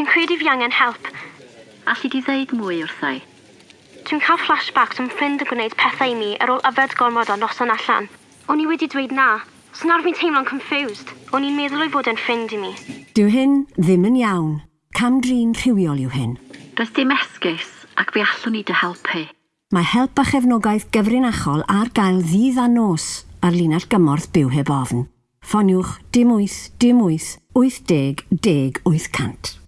Fi'n credu fi angen help. Alli di ddeud mwy wrthai? Dwi'n cael flashbacks o'n ffrind yn gwneud pethau i mi ar ôl yfed gormod o noson allan. O'n i wedi dweud na, so nawr fi'n teimlo'n confused. O'n i'n meddwl o'i fod yn ffrind i mi. Dyw hyn ddim yn iawn. Cam drin rhywiol yw hyn. Does dim esgus ac fe allwn ni dy helpu. Mae help a chefnogaeth gyfrinachol ar gael ddydd a nos ar linell gymorth byw heb ofn. Ffoniwch dim 8 dim 8 80 10 800.